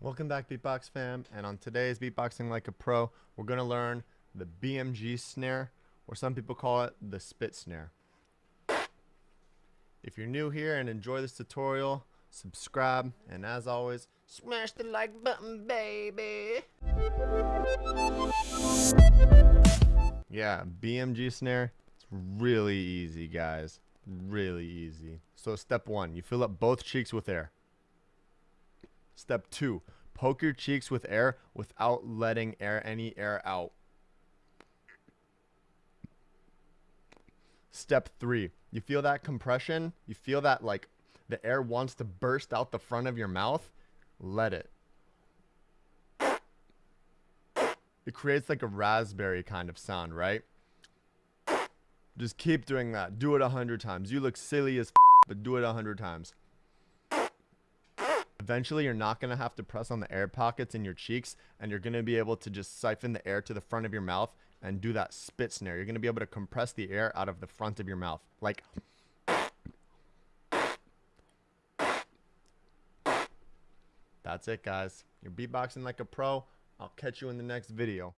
Welcome back Beatbox fam and on today's Beatboxing Like a Pro we're going to learn the BMG snare or some people call it the spit snare. If you're new here and enjoy this tutorial subscribe and as always smash the like button baby. Yeah BMG snare it's really easy guys really easy. So step one you fill up both cheeks with air. Step two, poke your cheeks with air without letting air any air out. Step three, you feel that compression? You feel that like the air wants to burst out the front of your mouth? Let it. It creates like a raspberry kind of sound, right? Just keep doing that. Do it a hundred times. You look silly as but do it a hundred times. Eventually, you're not going to have to press on the air pockets in your cheeks, and you're going to be able to just siphon the air to the front of your mouth and do that spit snare. You're going to be able to compress the air out of the front of your mouth. Like... That's it, guys. You're beatboxing like a pro. I'll catch you in the next video.